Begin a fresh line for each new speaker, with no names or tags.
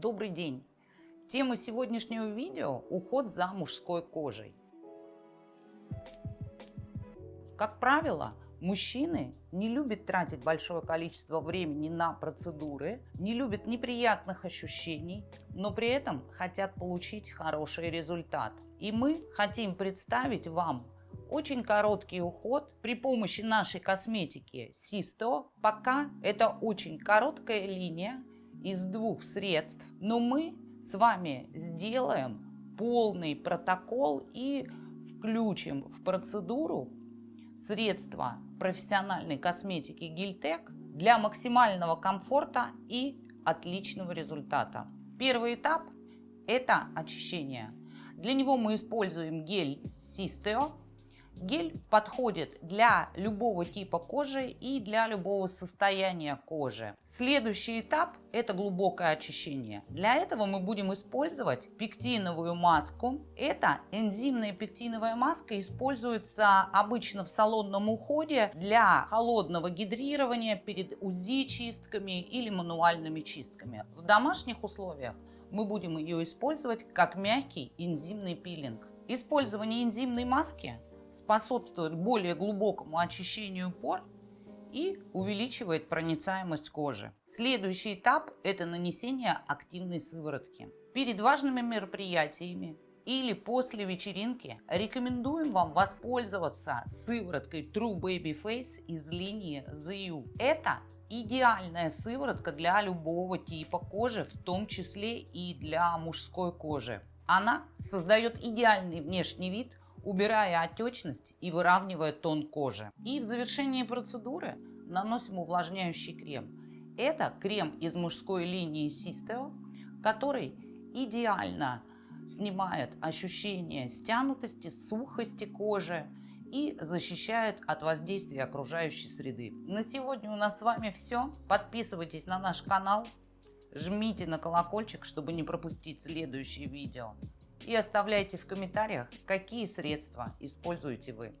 Добрый день! Тема сегодняшнего видео – уход за мужской кожей. Как правило, мужчины не любят тратить большое количество времени на процедуры, не любят неприятных ощущений, но при этом хотят получить хороший результат. И мы хотим представить вам очень короткий уход при помощи нашей косметики Систо. Пока это очень короткая линия из двух средств, но мы с вами сделаем полный протокол и включим в процедуру средства профессиональной косметики Гильтек для максимального комфорта и отличного результата. Первый этап – это очищение. Для него мы используем гель Систео Гель подходит для любого типа кожи и для любого состояния кожи. Следующий этап – это глубокое очищение. Для этого мы будем использовать пектиновую маску. Это энзимная пектиновая маска используется обычно в салонном уходе для холодного гидрирования перед УЗИ-чистками или мануальными чистками. В домашних условиях мы будем ее использовать как мягкий энзимный пилинг. Использование энзимной маски способствует более глубокому очищению пор и увеличивает проницаемость кожи. Следующий этап – это нанесение активной сыворотки. Перед важными мероприятиями или после вечеринки рекомендуем вам воспользоваться сывороткой True Baby Face из линии ZU. Это идеальная сыворотка для любого типа кожи, в том числе и для мужской кожи. Она создает идеальный внешний вид, убирая отечность и выравнивая тон кожи. И в завершении процедуры наносим увлажняющий крем. Это крем из мужской линии Sisteo, который идеально снимает ощущение стянутости, сухости кожи и защищает от воздействия окружающей среды. На сегодня у нас с вами все. Подписывайтесь на наш канал, жмите на колокольчик, чтобы не пропустить следующие видео и оставляйте в комментариях, какие средства используете вы.